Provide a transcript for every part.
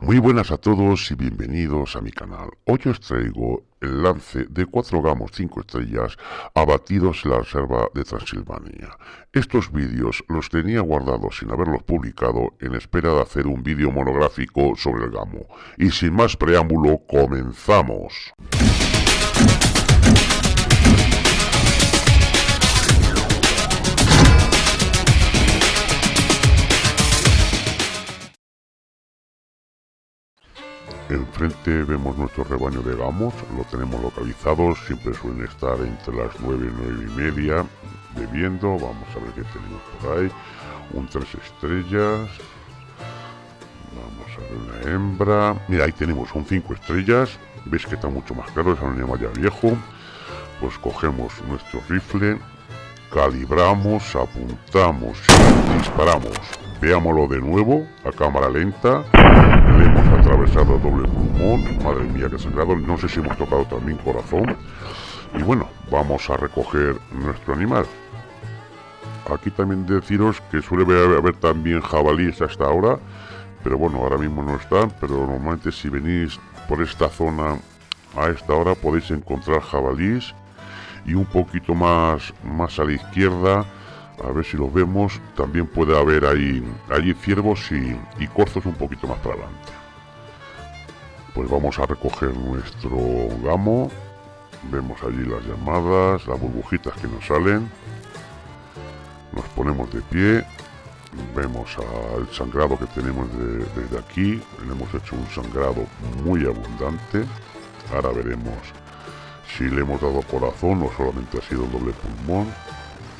Muy buenas a todos y bienvenidos a mi canal. Hoy os traigo el lance de 4 gamos 5 estrellas abatidos en la reserva de Transilvania. Estos vídeos los tenía guardados sin haberlos publicado en espera de hacer un vídeo monográfico sobre el gamo. Y sin más preámbulo, comenzamos. Enfrente vemos nuestro rebaño de gamos, lo tenemos localizado, siempre suelen estar entre las 9 y 9 y media bebiendo, vamos a ver qué tenemos por ahí, un 3 estrellas, vamos a ver una hembra, mira ahí tenemos un 5 estrellas, veis que está mucho más claro, es un animal ya viejo, pues cogemos nuestro rifle, calibramos, apuntamos y disparamos, veámoslo de nuevo a cámara lenta, hemos atravesado doble pulmón, madre mía que sangrado, no sé si hemos tocado también corazón. Y bueno, vamos a recoger nuestro animal. Aquí también deciros que suele haber, también jabalíes hasta ahora, pero bueno, ahora mismo no están, pero normalmente si venís por esta zona a esta hora podéis encontrar jabalíes y un poquito más, más a la izquierda a ver si los vemos. También puede haber ahí allí ciervos y, y corzos un poquito más para adelante. Pues vamos a recoger nuestro gamo. Vemos allí las llamadas las burbujitas que nos salen. Nos ponemos de pie. Vemos al sangrado que tenemos desde aquí. Le hemos hecho un sangrado muy abundante. Ahora veremos si le hemos dado corazón o solamente ha sido doble pulmón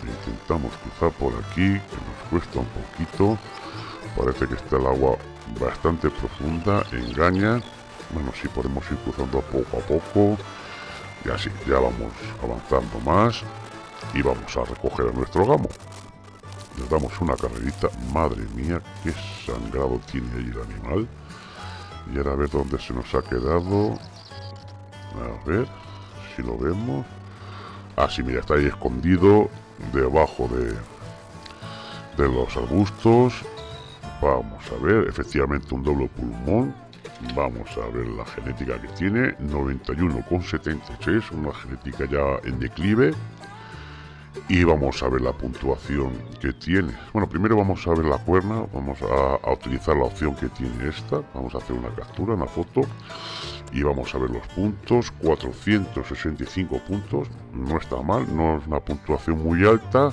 intentamos cruzar por aquí que nos cuesta un poquito. Parece que está el agua bastante profunda engaña. Bueno si podemos ir cruzando poco a poco. Y así ya vamos avanzando más y vamos a recoger a nuestro gamo. Le damos una carrerita. Madre mía qué sangrado tiene ahí el animal. Y ahora a ver dónde se nos ha quedado. A ver si lo vemos. Ah sí mira está ahí escondido debajo de, de los arbustos. Vamos a ver, efectivamente un doble pulmón. Vamos a ver la genética que tiene, 91,76, una genética ya en declive. Y vamos a ver la puntuación que tiene. Bueno, primero vamos a ver la cuerna, vamos a, a utilizar la opción que tiene esta. Vamos a hacer una captura, una foto y vamos a ver los puntos 465 puntos. No está mal no es una puntuación muy alta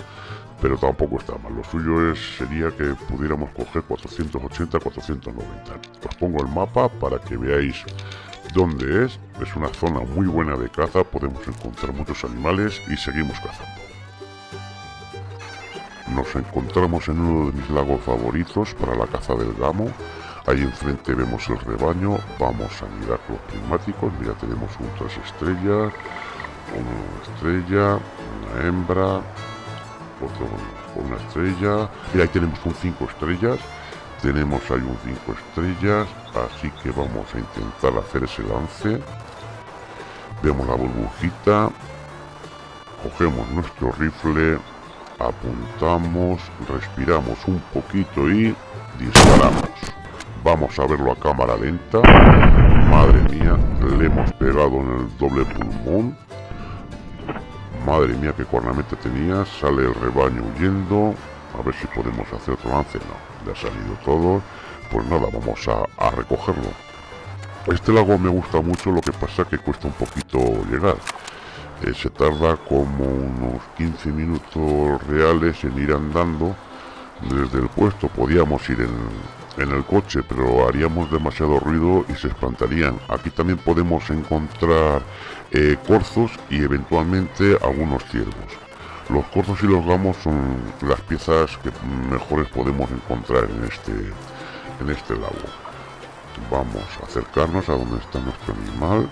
pero tampoco está mal. Lo suyo es sería que pudiéramos coger 480 490 os pongo el mapa para que veáis dónde es. Es una zona muy buena de caza podemos encontrar muchos animales y seguimos cazando. Nos encontramos en uno de mis lagos favoritos para la caza del gamo Ahí enfrente vemos el rebaño, vamos a mirar los prismáticos, mira tenemos un tres estrellas, una estrella, una hembra, otro una estrella, y ahí tenemos un 5 estrellas, tenemos ahí un 5 estrellas, así que vamos a intentar hacer ese lance, vemos la burbujita, cogemos nuestro rifle, apuntamos, respiramos un poquito y disparamos. Vamos a verlo a cámara lenta. Madre mía, le hemos pegado en el doble pulmón. Madre mía, qué cornamenta tenía. Sale el rebaño huyendo. A ver si podemos hacer otro lance. No, le ha salido todo. Pues nada, vamos a, recogerlo. Este lago me gusta mucho, lo que pasa que cuesta un poquito llegar. Eh, se tarda como unos 15 minutos reales en ir andando desde el puesto. Podíamos ir en, en el coche, pero haríamos demasiado ruido y se espantarían. Aquí también podemos encontrar eh, corzos y eventualmente algunos ciervos. Los corzos y los gamos son las piezas que mejores podemos encontrar en este, en este lago. Vamos a acercarnos a donde está nuestro animal,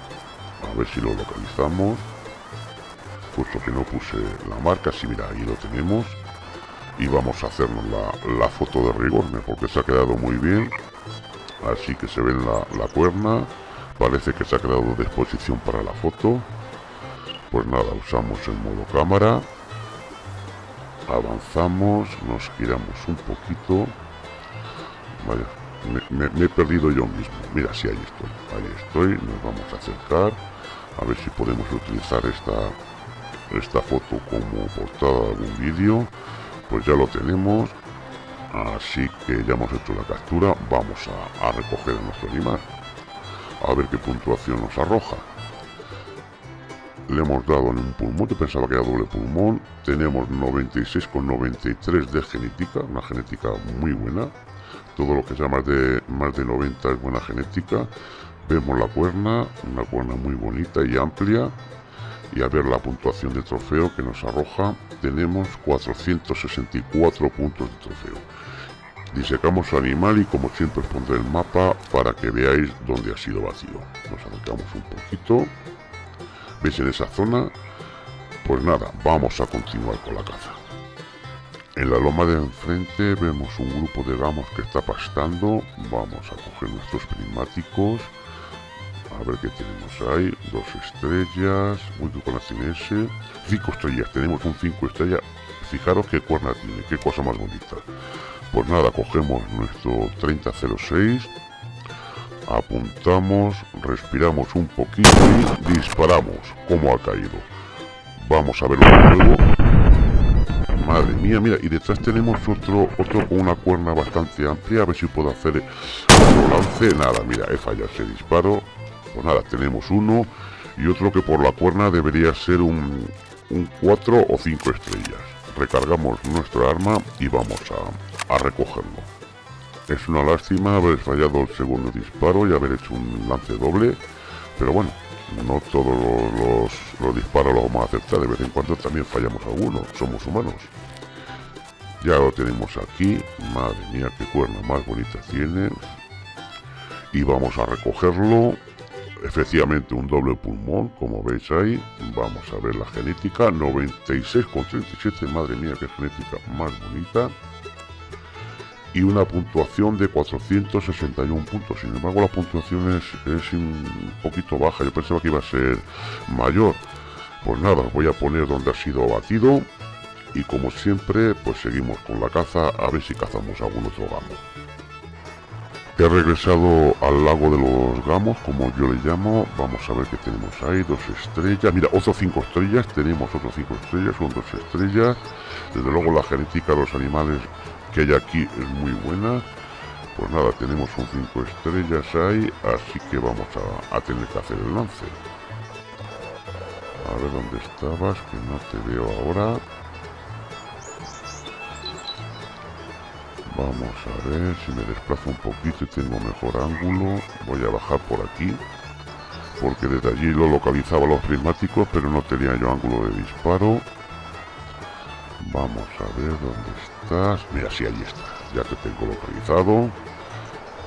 a ver si lo localizamos. Puesto que no puse la marca, si mira, ahí lo tenemos y vamos a hacernos la, foto de rigor porque se ha quedado muy bien así que se ve la, la cuerna parece que se ha quedado de exposición para la foto pues nada usamos el modo cámara avanzamos nos giramos un poquito vaya me, he perdido yo mismo. Mira, sí, ahí estoy, ahí estoy, nos vamos a acercar, a ver si podemos utilizar esta, esta foto como portada de algún vídeo. Pues ya lo tenemos, así que ya hemos hecho la captura, vamos a, recoger a nuestro animal. A ver qué puntuación nos arroja. Le hemos dado en un pulmón, yo pensaba que era doble pulmón, tenemos 96,93 de genética, una genética muy buena, todo lo que sea más de, más de 90 es buena genética, vemos la cuerna, una cuerna muy bonita y amplia, y a ver la puntuación de trofeo que nos arroja, tenemos 464 puntos de trofeo. Disecamos al animal y como siempre os pondré el mapa para que veáis dónde ha sido vacío. Nos acercamos un poquito ¿Veis en esa zona? Pues nada, vamos a continuar con la caza. En la loma de enfrente vemos un grupo de gamos que está pastando. Vamos a coger nuestros prismáticos. A ver qué tenemos ahí. Dos estrellas. Uy, qué cuerna tiene ese. Cinco estrellas. Tenemos un cinco estrellas. Fijaros qué cuerna tiene. Qué cosa más bonita. Pues nada, cogemos nuestro 3006 apuntamos, respiramos un poquito y disparamos. como ha caído? Vamos a verlo de nuevo. Madre mía, mira, y detrás tenemos otro, otro con una cuerna bastante amplia. A ver si puedo hacer otro lance. Nada, mira, he fallado ese disparo. Pues nada, tenemos uno y otro que por la cuerna debería ser un, un 4 o 5 estrellas. Recargamos nuestra arma y vamos a, a recogerlo. Es una lástima haber fallado el segundo disparo y haber hecho un lance doble, pero bueno, no todos los, disparos los vamos a aceptar, de vez en cuando también fallamos algunos, somos humanos. Ya lo tenemos aquí, madre mía qué cuerna más bonita tiene. Y vamos a recogerlo, efectivamente un doble pulmón, como veis ahí. Vamos a ver la genética, 96,37, madre mía qué genética más bonita y una puntuación de 461 puntos. Sin embargo, la puntuación es, un poquito baja. Yo pensaba que iba a ser mayor. Pues nada, voy a poner donde ha sido abatido. Y como siempre, pues seguimos con la caza a ver si cazamos algún otro gamo. He regresado al lago de los gamos, como yo le llamo. Vamos a ver qué tenemos ahí. Dos estrellas. Mira, otros cinco estrellas. Tenemos otros cinco estrellas. Son dos estrellas. Desde luego la genética de los animales que hay aquí es muy buena. Pues nada, tenemos un 5 estrellas ahí, así que vamos a, tener que hacer el lance. A ver dónde estabas, que no te veo ahora. Vamos a ver si me desplazo un poquito y tengo mejor ángulo. Voy a bajar por aquí. Porque desde allí lo localizaba los prismáticos, pero no tenía yo ángulo de disparo. Vamos a ver dónde estás. Mira, sí, ahí está. Ya te tengo localizado.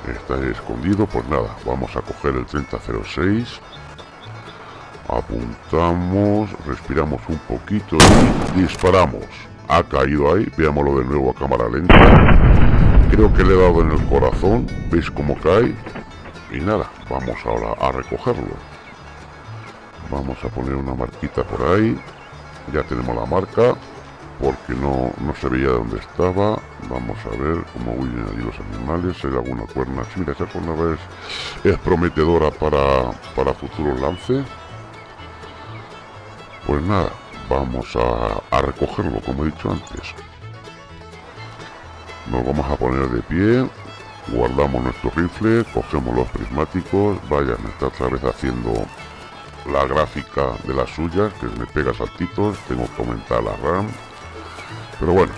Está escondido. Pues nada, vamos a coger el 3006. Apuntamos, respiramos un poquito y disparamos. Ha caído ahí. Veámoslo de nuevo a cámara lenta. Creo que le he dado en el corazón. ¿Veis cómo cae? Y nada, vamos ahora a recogerlo. Vamos a poner una marquita por ahí. Ya tenemos la marca porque no, no se veía dónde estaba. Vamos a ver cómo huyen allí los animales. Hay alguna cuerna. Sí, mira, esa cuerna es, es prometedora para, para futuros lances. Pues nada, vamos a, a recogerlo, como he dicho antes. Nos vamos a poner de pie, guardamos nuestro rifle, cogemos los prismáticos, vaya, me está otra vez haciendo la gráfica de las suyas, que me pega saltitos, tengo que aumentar la RAM, pero bueno,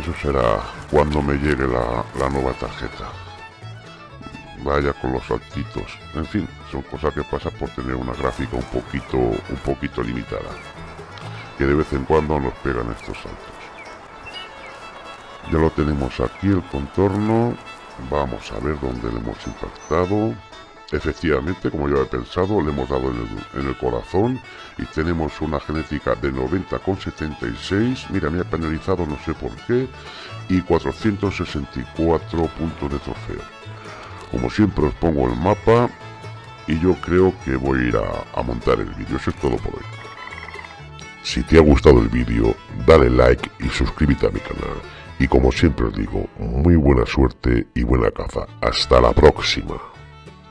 eso será cuando me llegue la, nueva tarjeta. Vaya con los saltitos. En fin, son cosas que pasan por tener una gráfica un poquito, un poquito limitada. Que de vez en cuando nos pegan estos saltos. Ya lo tenemos aquí el contorno. Vamos a ver dónde le hemos impactado. Efectivamente, como yo he pensado, le hemos dado en el, corazón y tenemos una genética de 90,76. Mira, me ha penalizado no sé por qué. Y 464 puntos de trofeo. Como siempre os pongo el mapa y yo creo que voy a ir a, a montar el vídeo. Eso es todo por hoy. Si te ha gustado el vídeo, dale like y suscríbete a mi canal Y como siempre os digo, muy buena suerte y buena caza. Hasta la próxima.